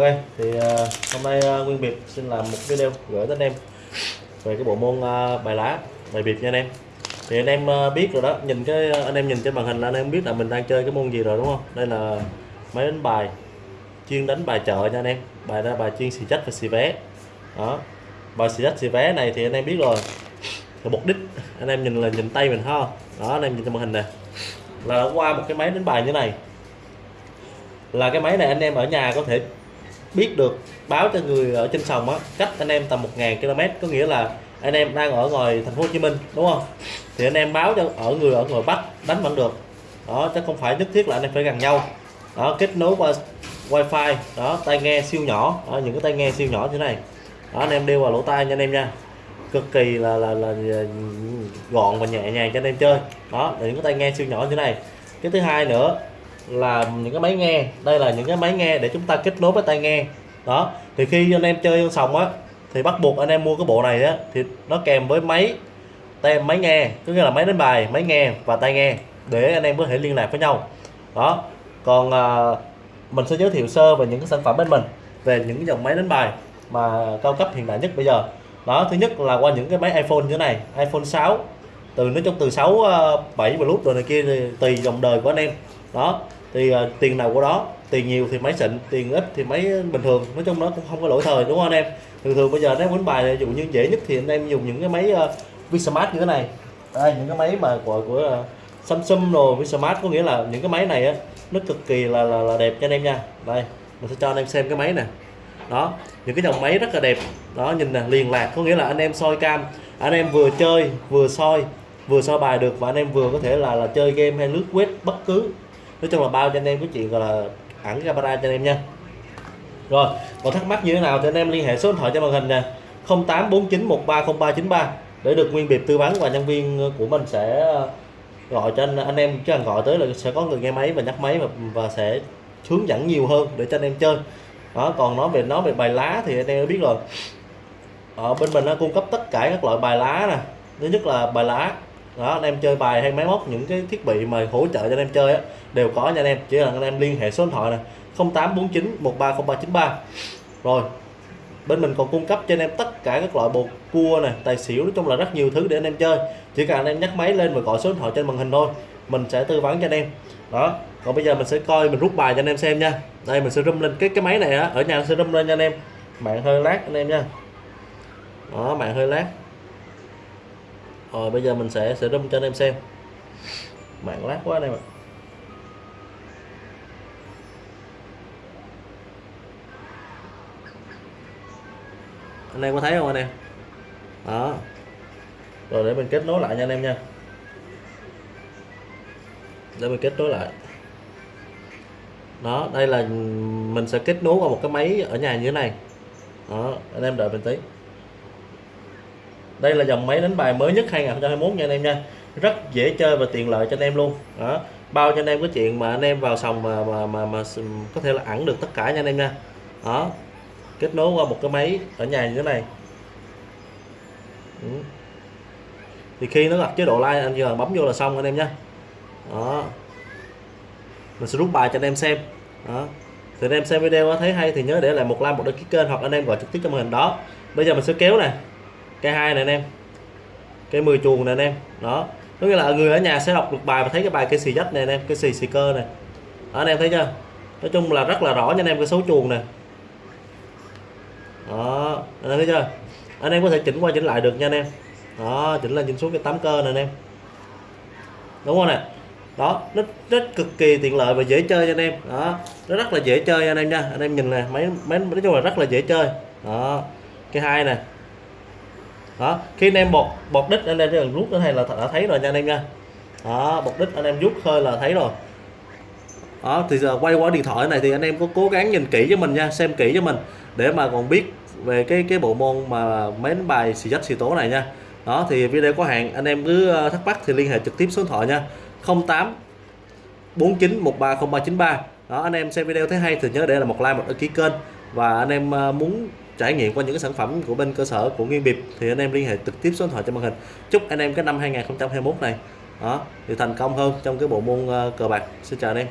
Ok, thì uh, hôm nay uh, Nguyên Biệt xin làm một video gửi tới anh em về cái bộ môn uh, bài lá, bài biệt nha anh em. Thì anh em uh, biết rồi đó, nhìn cái anh em nhìn trên màn hình là anh em biết là mình đang chơi cái môn gì rồi đúng không? Đây là máy đánh bài chuyên đánh bài chợ nha anh em. Bài ra bài chuyên xì chất và xì vé. Đó. Bài xì chất xì vé này thì anh em biết rồi. Thì mục đích anh em nhìn là nhìn tay mình ha. Đó anh em nhìn trên màn hình nè. Là qua một cái máy đánh bài như này. Là cái máy này anh em ở nhà có thể biết được báo cho người ở trên sòng á cách anh em tầm 1.000 km có nghĩa là anh em đang ở ngoài thành phố Hồ Chí Minh đúng không? Thì anh em báo cho ở người ở ngoài Bắc đánh vẫn được. Đó chứ không phải nhất thiết là anh em phải gần nhau. Đó kết nối qua wifi đó tai nghe siêu nhỏ. Đó, những cái tai nghe siêu nhỏ như thế này. Đó anh em đeo vào lỗ tai nha anh em nha. Cực kỳ là là, là, là gọn và nhẹ nhàng cho anh em chơi. Đó là những cái tai nghe siêu nhỏ như thế này. Cái thứ hai nữa là những cái máy nghe. Đây là những cái máy nghe để chúng ta kết nối với tai nghe. Đó thì khi anh em chơi sòng á thì bắt buộc anh em mua cái bộ này á thì nó kèm với máy tem máy nghe có nghĩa là máy đánh bài máy nghe và tai nghe để anh em có thể liên lạc với nhau. Đó còn à, mình sẽ giới thiệu sơ về những cái sản phẩm bên mình về những dòng máy đánh bài mà cao cấp hiện đại nhất bây giờ. Đó thứ nhất là qua những cái máy iPhone như thế này iPhone 6 từ nói chung từ 6 7 Plus rồi này kia thì tùy dòng đời của anh em đó thì uh, tiền nào của đó tiền nhiều thì máy xịn tiền ít thì máy bình thường. Nói chung nó cũng không có lỗi thời đúng không anh em? Thường thường bây giờ nếu đánh bài ví dụ như dễ nhất thì anh em dùng những cái máy ờ, uh, Vsmart như thế này. Đây những cái máy mà của của uh, Samsung rồi Vsmart có nghĩa là những cái máy này á nó cực kỳ là, là là đẹp cho anh em nha. Đây mình sẽ cho anh em xem cái máy nè. Đó những cái dòng máy rất là đẹp. Đó nhìn nè liền lạc có nghĩa là anh em soi cam. Anh em vừa chơi vừa soi vừa soi bài được và anh em vừa có thể là là chơi game hay lướt web bất cứ nói chung là bao cho anh em cái chuyện gọi là ẩn camera cho anh em nha. Rồi còn thắc mắc như thế nào thì anh em liên hệ số điện thoại trên màn hình nè 0849130393 để được nguyên biệt tư vấn và nhân viên của mình sẽ ờ, gọi cho anh, anh em chứ cần gọi tới là sẽ có người nghe máy và nhắc máy và, và sẽ hướng dẫn nhiều hơn để cho anh em chơi. Đó còn nói về nói về bài lá thì anh em biết rồi. Ở bên mình nó cung cấp tất cả các loại bài lá nè. Thứ nhất là bài lá đó anh em chơi bài hay máy móc những cái thiết bị mà hỗ trợ cho anh em chơi á, đều có nha anh em. Chỉ là anh em liên hệ số điện thoại này 0849 130393 rồi bên mình còn cung cấp cho anh em tất cả các loại bột cua này tài xỉu nói chung là rất nhiều thứ để anh em chơi. Chỉ cần anh em nhắc máy lên và gọi số điện thoại trên màn hình thôi mình sẽ tư vấn cho anh em. Đó còn bây giờ mình sẽ coi mình rút bài cho anh em xem nha. Đây mình sẽ rung lên. Cái cái máy này á ở nhà sẽ rung lên nha anh em. Mạng hơi lát anh em nha. Đó mạng hơi lát rồi bây giờ mình sẽ sẽ rung cho anh em xem. Mạng lát quá anh em ạ. Anh em có thấy không anh em? Đó. Rồi, để mình kết nối lại nha anh em nha. Để mình kết nối lại. Đó, đây là mình sẽ kết nối vào một cái máy ở nhà như thế này. Đó, anh em đợi mình tí đây là dòng máy đánh bài mới nhất 2021 nha anh em nha. Rất dễ chơi và tiện lợi cho anh em luôn. Đó bao cho anh em cái chuyện mà anh em vào sòng mà mà mà, mà có thể là ẩn được tất cả nha anh em nha. Đó kết nối qua một cái máy ở nhà như thế này. Ừ. thì khi nó gặp chế độ like anh giờ bấm vô là xong anh em nhé đó. Mình sẽ rút bài cho anh em xem. Đó. Thì anh em xem video thấy hay thì nhớ để lại một like một đăng ký kênh hoặc anh em gọi trực tiếp cho màn hình đó. Bây giờ mình sẽ kéo này cây hai này anh em cây 10 chuồng này anh em đó. Có nghĩa là người ở nhà sẽ đọc được bài và thấy cái bài cây xì dách này anh em cái xì xì cơ này. Đó, anh em thấy chưa? Nói chung là rất là rõ nha anh em cái số chuồng này. Đó anh em thấy chưa? Anh em có thể chỉnh qua chỉnh lại được nha anh em. Đó chỉnh lên chỉnh xuống cái tám cơ này anh em. Đúng không nè? Đó nó rất cực kỳ tiện lợi và dễ chơi cho anh em. Đó nó rất là dễ chơi anh em nha. Anh em nhìn nè máy máy nói chung là rất là dễ chơi. Đó cái hai nè đó khi anh em bột bột đít anh em chỉ cần rút cái này là đã thấy rồi nha anh em nha. Đó bột đít anh em rút hơi là thấy rồi. Đó thì giờ quay qua điện thoại này thì anh em có cố gắng nhìn kỹ cho mình nha, xem kỹ cho mình để mà còn biết về cái cái bộ môn mà mến đánh bài xì dách xì tố này nha. Đó, thì video có hạn, anh em cứ ờ, thắc mắc thì liên hệ trực tiếp số điện thoại nha. 08 49 130393 đó, anh em xem video thấy hay thì nhớ để là một like, một đăng ký kênh và anh em ờ, muốn trải nghiệm qua những cái sản phẩm của bên cơ sở của Nguyên Biệt thì anh em liên hệ trực tiếp số điện thoại trên màn hình. Chúc anh em cái năm 2021 này, đó, thì thành công hơn trong cái bộ môn ờ, cờ bạc. Xin chào anh em.